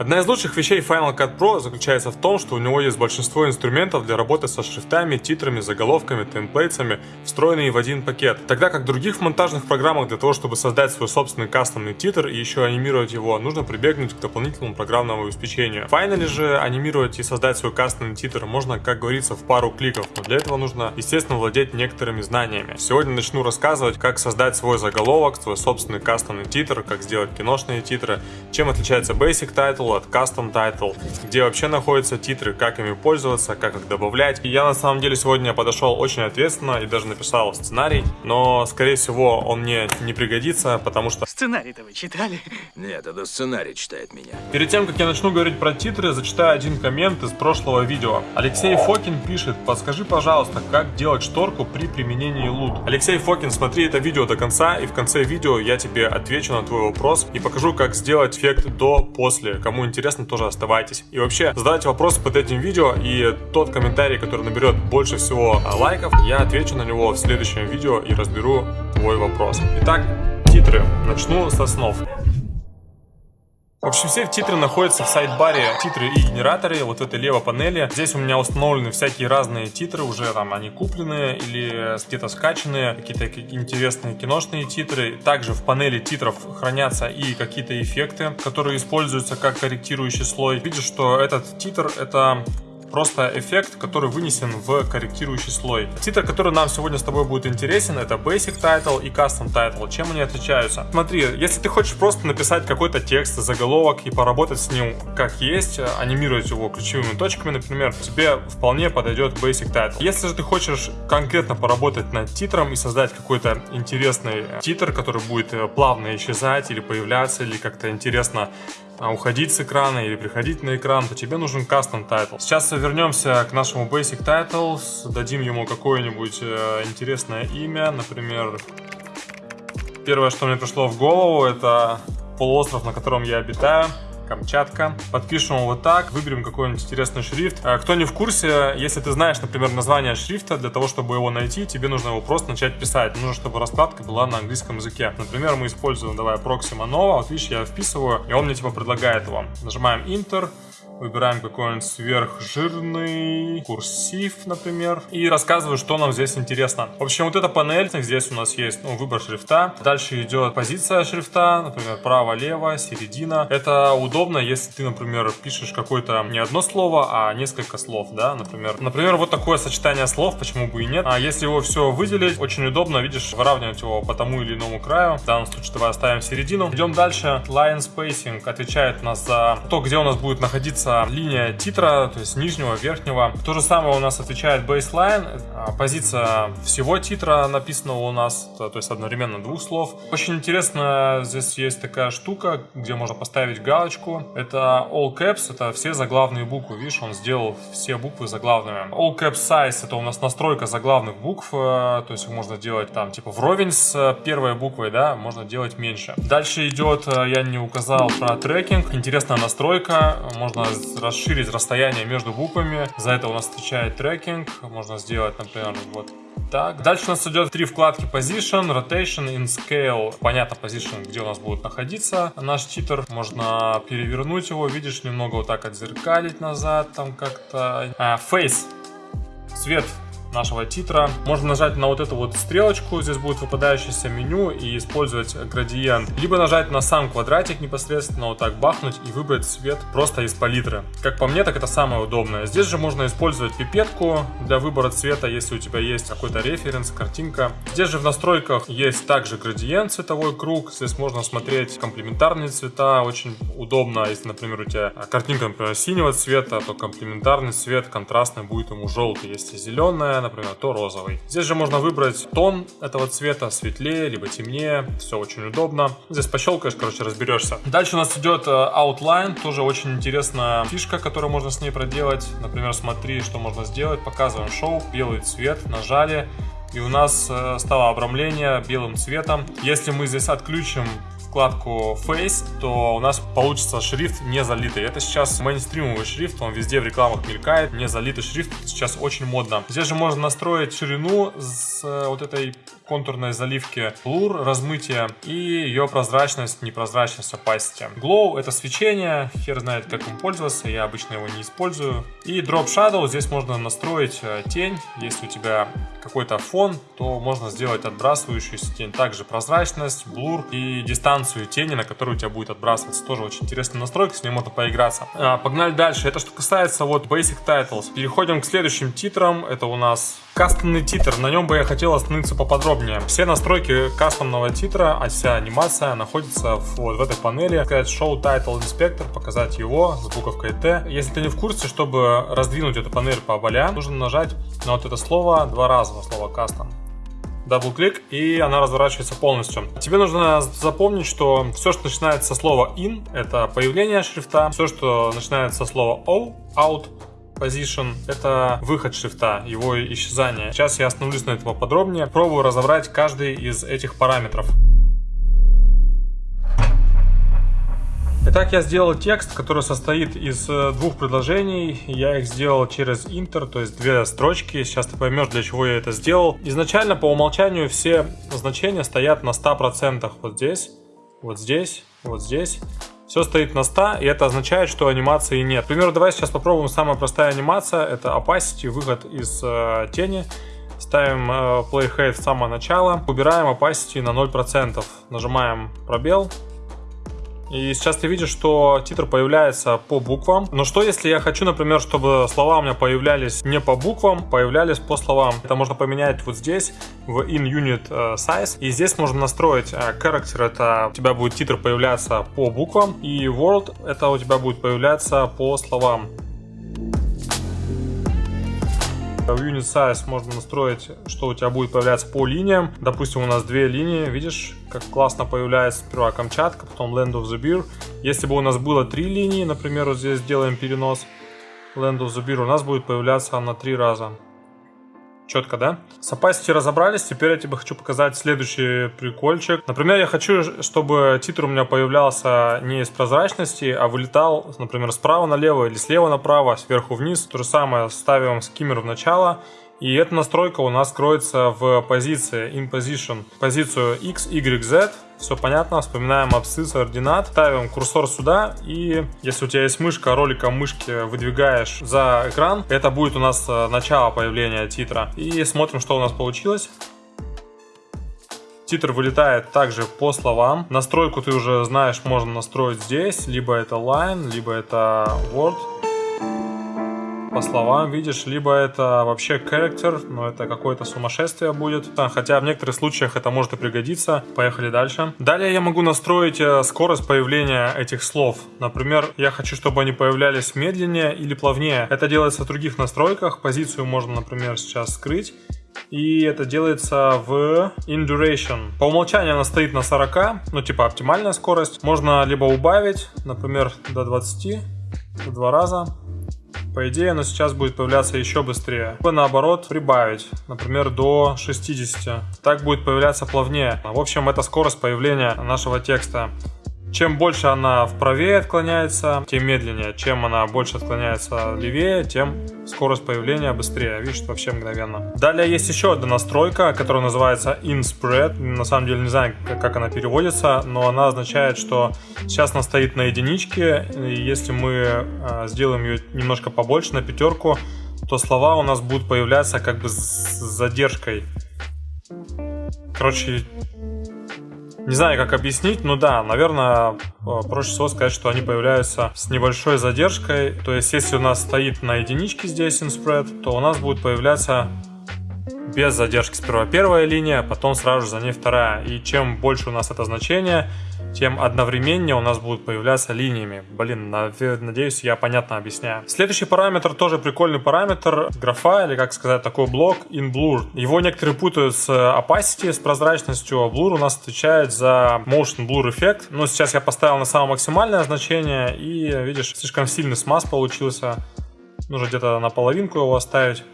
Одна из лучших вещей Final Cut Pro заключается в том, что у него есть большинство инструментов для работы со шрифтами, титрами, заголовками, темплейтсами, встроенные в один пакет. Тогда как в других монтажных программах для того, чтобы создать свой собственный кастомный титр и еще анимировать его, нужно прибегнуть к дополнительному программному обеспечению. В Final же анимировать и создать свой кастомный титр можно, как говорится, в пару кликов, но для этого нужно, естественно, владеть некоторыми знаниями. Сегодня начну рассказывать, как создать свой заголовок, свой собственный кастомный титр, как сделать киношные титры, чем отличается Basic Title от Custom Title, где вообще находятся титры, как ими пользоваться, как их добавлять. И я на самом деле сегодня подошел очень ответственно и даже написал сценарий, но скорее всего он мне не пригодится, потому что... Сценарий-то вы читали? Нет, это сценарий читает меня. Перед тем, как я начну говорить про титры, зачитаю один коммент из прошлого видео. Алексей Фокин пишет, подскажи, пожалуйста, как делать шторку при применении лут. Алексей Фокин, смотри это видео до конца, и в конце видео я тебе отвечу на твой вопрос и покажу, как сделать эффект до-после. Кому Кому интересно, тоже оставайтесь. И вообще, задавайте вопросы под этим видео, и тот комментарий, который наберет больше всего а, лайков, я отвечу на него в следующем видео и разберу твой вопрос. Итак, титры. Начну со снов. В общем, все титры находятся в сайт-баре титры и генераторы, вот в этой левой панели. Здесь у меня установлены всякие разные титры, уже там они купленные или где-то скачанные, какие-то интересные киношные титры. Также в панели титров хранятся и какие-то эффекты, которые используются как корректирующий слой. Видишь, что этот титр это просто эффект, который вынесен в корректирующий слой. Титр, который нам сегодня с тобой будет интересен, это Basic Title и Custom Title. Чем они отличаются? Смотри, если ты хочешь просто написать какой-то текст, заголовок и поработать с ним как есть, анимировать его ключевыми точками, например, тебе вполне подойдет Basic Title. Если же ты хочешь конкретно поработать над титром и создать какой-то интересный титр, который будет э, плавно исчезать или появляться, или как-то интересно уходить с экрана или приходить на экран, то тебе нужен custom title. Сейчас вернемся к нашему basic title, дадим ему какое-нибудь э, интересное имя, например, первое, что мне пришло в голову, это полуостров, на котором я обитаю. Камчатка. Подпишем вот так, выберем какой-нибудь интересный шрифт. А, кто не в курсе, если ты знаешь, например, название шрифта, для того, чтобы его найти, тебе нужно его просто начать писать. Нужно, чтобы раскладка была на английском языке. Например, мы используем, давай, Proxima Nova. Вот видишь, я вписываю, и он мне типа предлагает его. Нажимаем Enter. Выбираем какой-нибудь сверхжирный курсив, например. И рассказываю, что нам здесь интересно. В общем, вот эта панель, здесь у нас есть ну, выбор шрифта. Дальше идет позиция шрифта, например, право-лево, середина. Это удобно, если ты, например, пишешь какое-то не одно слово, а несколько слов, да, например. Например, вот такое сочетание слов, почему бы и нет. А если его все выделить, очень удобно, видишь, выравнивать его по тому или иному краю. В данном случае давай оставим середину. Идем дальше. Line spacing отвечает нас за то, где у нас будет находиться находится линия титра, то есть нижнего, верхнего. То же самое у нас отвечает baseline. А, позиция всего титра написана у нас, то есть одновременно двух слов. Очень интересно, здесь есть такая штука, где можно поставить галочку. Это all caps, это все заглавные буквы. Видишь, он сделал все буквы заглавными. All caps size, это у нас настройка заглавных букв, э, то есть можно делать там типа вровень с э, первой буквой, да, можно делать меньше. Дальше идет, э, я не указал про трекинг, интересная настройка, можно расширить расстояние между буквами. За это у нас отвечает трекинг. Можно сделать, например, вот так. Дальше у нас идет три вкладки Position, Rotation, In Scale. Понятно, Position, где у нас будет находиться наш титр. Можно перевернуть его, видишь, немного вот так отзеркалить назад, там как-то. А, Face. Цвет нашего титра. Можно нажать на вот эту вот стрелочку, здесь будет выпадающееся меню и использовать градиент. Либо нажать на сам квадратик непосредственно, вот так бахнуть и выбрать цвет просто из палитры. Как по мне, так это самое удобное. Здесь же можно использовать пипетку для выбора цвета, если у тебя есть какой-то референс, картинка. Здесь же в настройках есть также градиент, цветовой круг. Здесь можно смотреть комплементарные цвета, очень удобно, если, например, у тебя картинка, например, синего цвета, то комплементарный цвет контрастный будет ему желтый. Если зеленая, например, то розовый. Здесь же можно выбрать тон этого цвета, светлее, либо темнее. Все очень удобно. Здесь пощелкаешь, короче, разберешься. Дальше у нас идет э, outline. Тоже очень интересная фишка, которую можно с ней проделать. Например, смотри, что можно сделать. Показываем шоу. Белый цвет. Нажали. И у нас э, стало обрамление белым цветом. Если мы здесь отключим вкладку Face, то у нас получится шрифт не залитый. Это сейчас мейнстримовый шрифт, он везде в рекламах мелькает. Не залитый шрифт сейчас очень модно. Здесь же можно настроить ширину с э, вот этой контурной заливки, blur, размытие и ее прозрачность, непрозрачность, opacity. Glow это свечение, хер знает как им пользоваться, я обычно его не использую. И Drop Shadow, здесь можно настроить э, тень, если у тебя какой-то фон, то можно сделать отбрасывающуюся тень. Также прозрачность, блур и дистанцию тени, на которую у тебя будет отбрасываться. Тоже очень интересная настройка, с ней можно поиграться. А, погнали дальше. Это что касается вот Basic Titles. Переходим к следующим титрам. Это у нас Кастомный титр, на нем бы я хотел остановиться поподробнее. Все настройки кастомного титра, а вся анимация находится вот в этой панели. Сказать Show Title Inspector, показать его с буковкой T. Если ты не в курсе, чтобы раздвинуть эту панель по болям, нужно нажать на вот это слово два раза, на слово Custom double-click, и она разворачивается полностью. Тебе нужно запомнить, что все, что начинается со слова in, это появление шрифта, все, что начинается со слова o, out, Position — это выход шрифта, его исчезание. Сейчас я остановлюсь на этом поподробнее. Пробую разобрать каждый из этих параметров. Итак, я сделал текст, который состоит из э, двух предложений. Я их сделал через интер, то есть две строчки. Сейчас ты поймешь, для чего я это сделал. Изначально по умолчанию все значения стоят на 100%. Вот здесь, вот здесь, вот здесь. Все стоит на 100, и это означает, что анимации нет. К примеру, давай сейчас попробуем самая простая анимация. Это opacity, выход из э, тени. Ставим э, playhead в самое начало. Убираем opacity на 0%. Нажимаем пробел. И сейчас ты видишь, что титр появляется по буквам. Но что если я хочу, например, чтобы слова у меня появлялись не по буквам, появлялись по словам? Это можно поменять вот здесь, в in unit э, size. И здесь можно настроить э, character, это у тебя будет титр появляться по буквам. И world, это у тебя будет появляться по словам. В Unit Size можно настроить, что у тебя будет появляться по линиям. Допустим, у нас две линии, видишь, как классно появляется сперва Камчатка, потом Land of the Beer. Если бы у нас было три линии, например, вот здесь делаем перенос Land of the Beer, у нас будет появляться на три раза. Четко, да? С opacity разобрались, теперь я тебе хочу показать следующий прикольчик. Например, я хочу, чтобы титр у меня появлялся не из прозрачности, а вылетал, например, справа налево или слева направо, сверху вниз. То же самое ставим скиммер в начало. И эта настройка у нас кроется в позиции in position, позицию x, y, z все понятно, вспоминаем абсцисс, ординат, ставим курсор сюда, и если у тебя есть мышка, роликом мышки выдвигаешь за экран, это будет у нас э, начало появления титра. И смотрим, что у нас получилось. Титр вылетает также по словам. Настройку ты уже знаешь, можно настроить здесь. Либо это line, либо это word по словам видишь, либо это вообще character, но это какое-то сумасшествие будет. Хотя в некоторых случаях это может и пригодиться. Поехали дальше. Далее я могу настроить э, скорость появления этих слов. Например, я хочу, чтобы они появлялись медленнее или плавнее. Это делается в других настройках. Позицию можно, например, сейчас скрыть. И это делается в in duration. По умолчанию она стоит на 40, ну типа оптимальная скорость. Можно либо убавить, например, до 20, в два раза. По идее, оно сейчас будет появляться еще быстрее. Либо наоборот, прибавить, например, до 60. Так будет появляться плавнее. В общем, это скорость появления нашего текста. Чем больше она вправее отклоняется, тем медленнее. Чем она больше отклоняется левее, тем скорость появления быстрее. Видишь, вообще мгновенно. Далее есть еще одна настройка, которая называется InSpread. На самом деле не знаю, как она переводится, но она означает, что сейчас она стоит на единичке. И если мы а, сделаем ее немножко побольше, на пятерку, то слова у нас будут появляться как бы с задержкой. Короче, не знаю, как объяснить, но да, наверное, э, проще всего сказать, что они появляются с небольшой задержкой. То есть, если у нас стоит на единичке здесь InSpread, то у нас будет появляться без задержки сперва первая линия, потом сразу же за ней вторая. И чем больше у нас это значение, тем одновременнее у нас будут появляться линиями. Блин, надеюсь, я понятно объясняю. Следующий параметр тоже прикольный параметр. Графа, или как сказать, такой блок in blur. Его некоторые путают с opacity, с прозрачностью, а blur у нас отвечает за motion blur эффект. Но сейчас я поставил на самое максимальное значение, и видишь, слишком сильный смаз получился. Нужно где-то на половинку его оставить.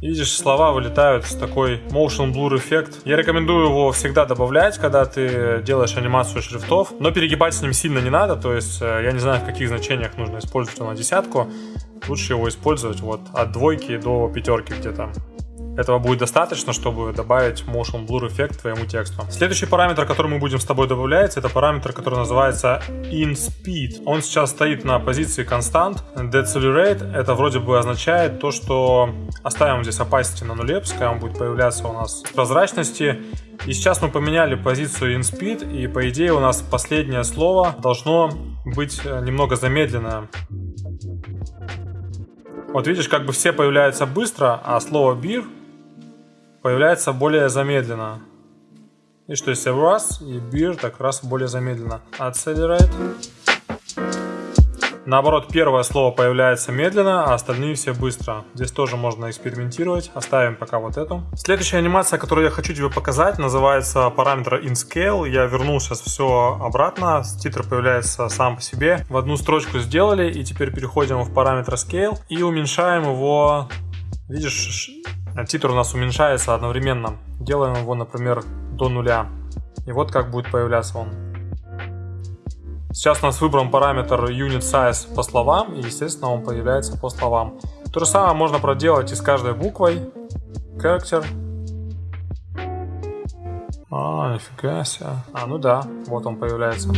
Видишь, слова вылетают с такой motion blur эффект. Я рекомендую его всегда добавлять, когда ты делаешь анимацию шрифтов, но перегибать с ним сильно не надо, то есть э, я не знаю, в каких значениях нужно использовать на десятку. Лучше его использовать вот от двойки до пятерки где-то. Этого будет достаточно, чтобы добавить motion blur эффект твоему тексту. Следующий параметр, который мы будем с тобой добавлять, это параметр, который называется InSpeed. Он сейчас стоит на позиции constant. Decelerate это вроде бы означает то, что оставим здесь opacity на нуле, пускай он будет появляться у нас в прозрачности. И сейчас мы поменяли позицию InSpeed, и по идее у нас последнее слово должно быть э, немного замедленное. Вот видишь, как бы все появляются быстро, а слово beer появляется более замедленно. И что если раз и beer так раз более замедленно. Accelerate. Наоборот, первое слово появляется медленно, а остальные все быстро. Здесь тоже можно экспериментировать. Оставим пока вот эту. Следующая анимация, которую я хочу тебе показать, называется параметр InScale. Я вернул сейчас все обратно. Титр появляется сам по себе. В одну строчку сделали, и теперь переходим в параметр Scale и уменьшаем его. Видишь, титр у нас уменьшается одновременно. Делаем его, например, до нуля. И вот как будет появляться он. Сейчас у нас выбран параметр unit size по словам, и, естественно, он появляется по словам. То же самое можно проделать и с каждой буквой. Character. А, нифига себе. А, ну да, вот он появляется.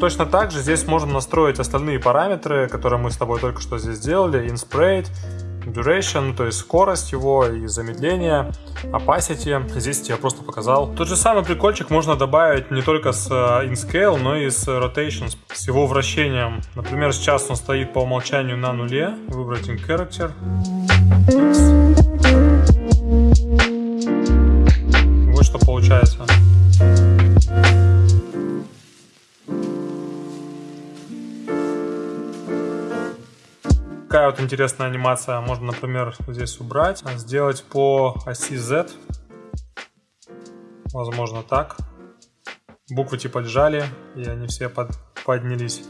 Точно так же здесь можно настроить остальные параметры, которые мы с тобой только что здесь сделали. Insprate, duration, то есть скорость его и замедление, opacity. Здесь я просто показал. Тот же самый прикольчик можно добавить не только с э, InScale, но и с rotation, с его вращением. Например, сейчас он стоит по умолчанию на нуле. Выбрать in character. Вот что получается. Такая вот интересная анимация. Можно, например, здесь убрать, а сделать по оси Z. Возможно так. Буквы типа лежали, и они все под, поднялись.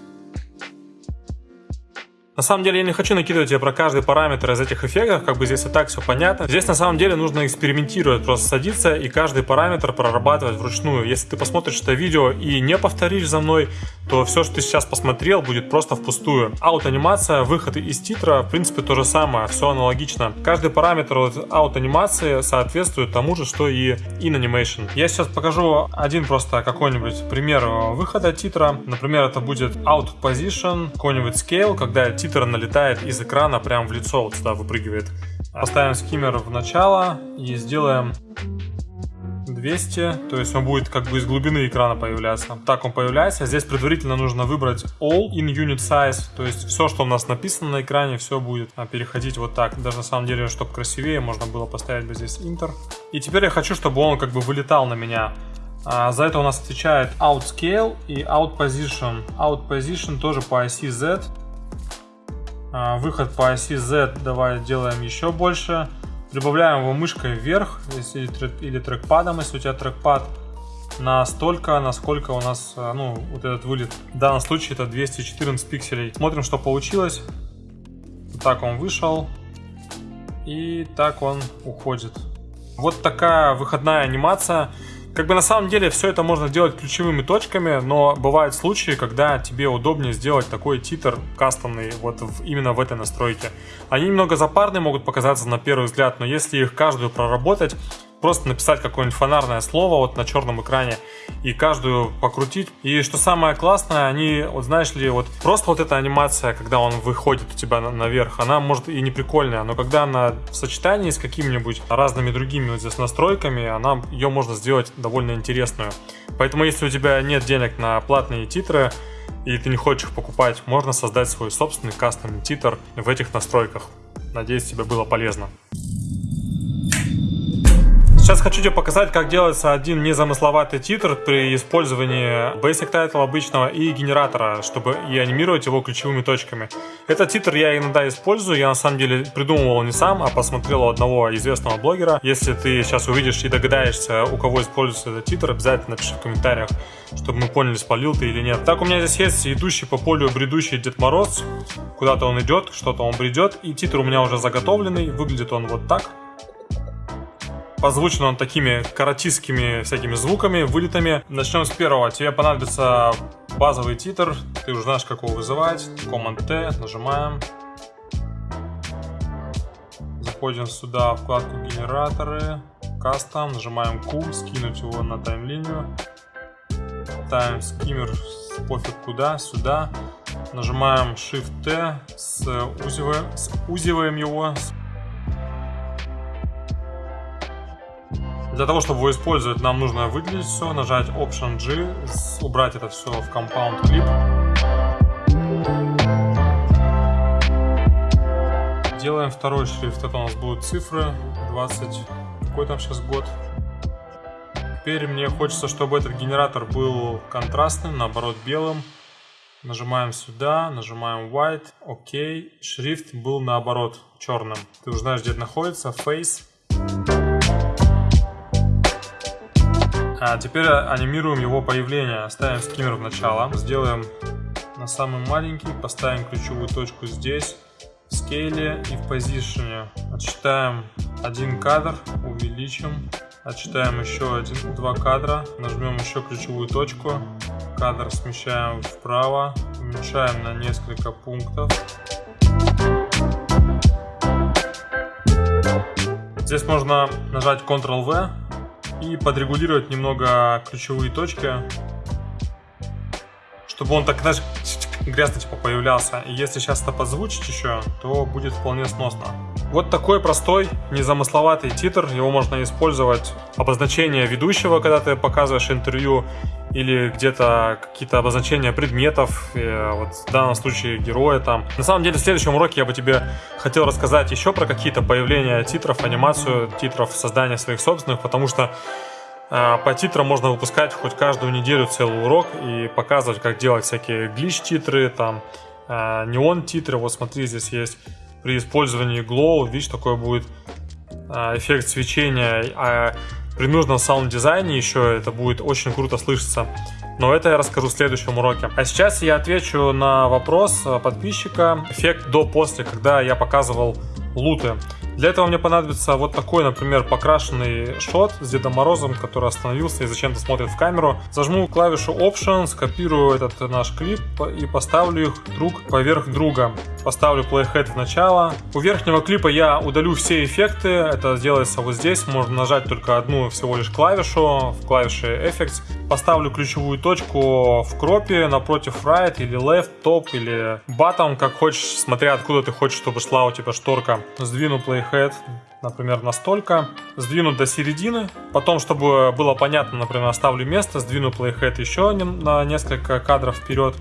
На самом деле я не хочу накидывать тебе про каждый параметр из этих эффектов, как бы здесь и так все понятно. Здесь на самом деле нужно экспериментировать, просто садиться и каждый параметр прорабатывать вручную. Если ты посмотришь это видео и не повторишь за мной, то все, что ты сейчас посмотрел, будет просто впустую. Аут-анимация, выход из титра, в принципе, то же самое, все аналогично. Каждый параметр аут-анимации соответствует тому же, что и in animation. Я сейчас покажу один просто какой-нибудь пример выхода титра. Например, это будет out position, какой-нибудь scale, когда титр налетает из экрана прямо в лицо, вот сюда выпрыгивает. Поставим скиммер в начало и сделаем 200, то есть он будет как бы из глубины экрана появляться. Так он появляется. Здесь предварительно нужно выбрать All in Unit Size, то есть все, что у нас написано на экране, все будет а, переходить вот так. Даже на самом деле, чтобы красивее, можно было поставить бы здесь Enter. И теперь я хочу, чтобы он как бы вылетал на меня. А, за это у нас отвечает Out Scale и Out Position. Out Position тоже по оси Z. А, выход по оси Z давай делаем еще больше. Прибавляем его мышкой вверх если, или трекпадом, если у тебя трекпад. Настолько, насколько у нас а, ну, вот этот вылет. В данном случае это 214 пикселей. Смотрим, что получилось. Так он вышел. И так он уходит. Вот такая выходная анимация. Как бы на самом деле все это можно делать ключевыми точками, но бывают случаи, когда тебе удобнее сделать такой титр кастомный вот в, именно в этой настройке. Они немного запарные могут показаться на первый взгляд, но если их каждую проработать, просто написать какое-нибудь фонарное слово вот на черном экране и каждую покрутить. И что самое классное, они, вот знаешь ли, вот просто вот эта анимация, когда он выходит у тебя наверх, она может и не прикольная, но когда она в сочетании с какими-нибудь разными другими вот здесь настройками, она, ее можно сделать довольно интересную. Поэтому если у тебя нет денег на платные титры, и ты не хочешь их покупать, можно создать свой собственный кастомный титр в этих настройках. Надеюсь, тебе было полезно. Сейчас хочу тебе показать, как делается один незамысловатый титр при использовании Basic Title обычного и генератора, чтобы и анимировать его ключевыми точками. Этот титр я иногда использую, я на самом деле придумывал не сам, а посмотрел у одного известного блогера. Если ты сейчас увидишь и догадаешься, у кого используется этот титр, обязательно напиши в комментариях, чтобы мы поняли, спалил ты или нет. Так, у меня здесь есть идущий по полю бредущий Дед Мороз. Куда-то он идет, что-то он бредет. И титр у меня уже заготовленный. Выглядит он вот так. Позвучен он такими каратистскими всякими звуками, вылетами. Начнем с первого. Тебе понадобится базовый титр. Ты уже знаешь, как его вызывать. Command-T. Нажимаем. Заходим сюда, вкладку генераторы. Кастом. Нажимаем Q. Скинуть его на таймлинию. Ставим скиммер пофиг куда, сюда. Нажимаем Shift-T, сузиваем, сузиваем его, Для того, чтобы его использовать, нам нужно выделить все, нажать Option G, убрать это все в Compound Clip. Делаем второй шрифт, это у нас будут цифры, 20, какой там сейчас год. Теперь мне хочется, чтобы этот генератор был контрастным, наоборот белым. Нажимаем сюда, нажимаем White, ОК. Шрифт был наоборот черным. Ты уже знаешь, где это находится, Face. А теперь анимируем его появление. Ставим скиммер в начало. Сделаем на самый маленький. Поставим ключевую точку здесь. В скейле и в позиционе. Отсчитаем один кадр. Увеличим. Отсчитаем еще один, два кадра. Нажмем еще ключевую точку. Кадр смещаем вправо. Уменьшаем на несколько пунктов. Здесь можно нажать Ctrl-V и подрегулировать немного ключевые точки, чтобы он так, знаешь, грязно типа появлялся. И если сейчас это подзвучить еще, то будет вполне сносно. Вот такой простой, незамысловатый титр. Его можно использовать обозначение ведущего, когда ты показываешь интервью, или где-то какие-то обозначения предметов, э, вот в данном случае героя там. На самом деле в следующем уроке я бы тебе хотел рассказать еще про какие-то появления титров, анимацию титров, создание своих собственных, потому что э, по титрам можно выпускать хоть каждую неделю целый урок и показывать, как делать всякие глич-титры, там, э, неон-титры. Вот смотри, здесь есть при использовании glow, видишь, такой будет эффект свечения. А при нужном саунд-дизайне еще это будет очень круто слышаться. Но это я расскажу в следующем уроке. А сейчас я отвечу на вопрос подписчика. Эффект до-после, когда я показывал луты. Для этого мне понадобится вот такой, например, покрашенный шот с Дедом Морозом, который остановился и зачем-то смотрит в камеру. Зажму клавишу Option, скопирую этот наш клип и поставлю их друг поверх друга. Поставлю Playhead в начало. У верхнего клипа я удалю все эффекты. Это делается вот здесь. Можно нажать только одну всего лишь клавишу в клавише Effects. Поставлю ключевую точку в кропе напротив right или left, top или bottom, как хочешь, смотря откуда ты хочешь, чтобы шла у тебя шторка. Сдвину Playhead head, например, настолько. Сдвину до середины. Потом, чтобы было понятно, например, оставлю место, сдвину playhead еще на несколько кадров вперед.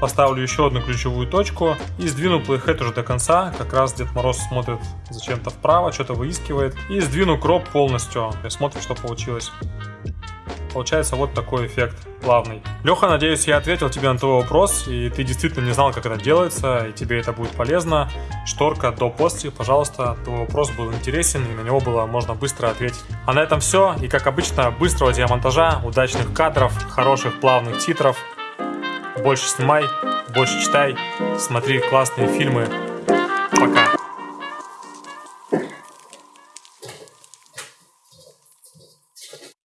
Поставлю еще одну ключевую точку и сдвину playhead уже до конца. Как раз Дед Мороз смотрит зачем-то вправо, что-то выискивает. И сдвину кроп полностью. Смотрим, что получилось. Получается вот такой эффект плавный. Леха, надеюсь, я ответил тебе на твой вопрос, и ты действительно не знал, как это делается, и тебе это будет полезно. Шторка до-после, пожалуйста, твой вопрос был интересен, и на него было можно быстро ответить. А на этом все, и как обычно, быстрого тебе монтажа, удачных кадров, хороших плавных титров. Больше снимай, больше читай, смотри классные фильмы. Пока.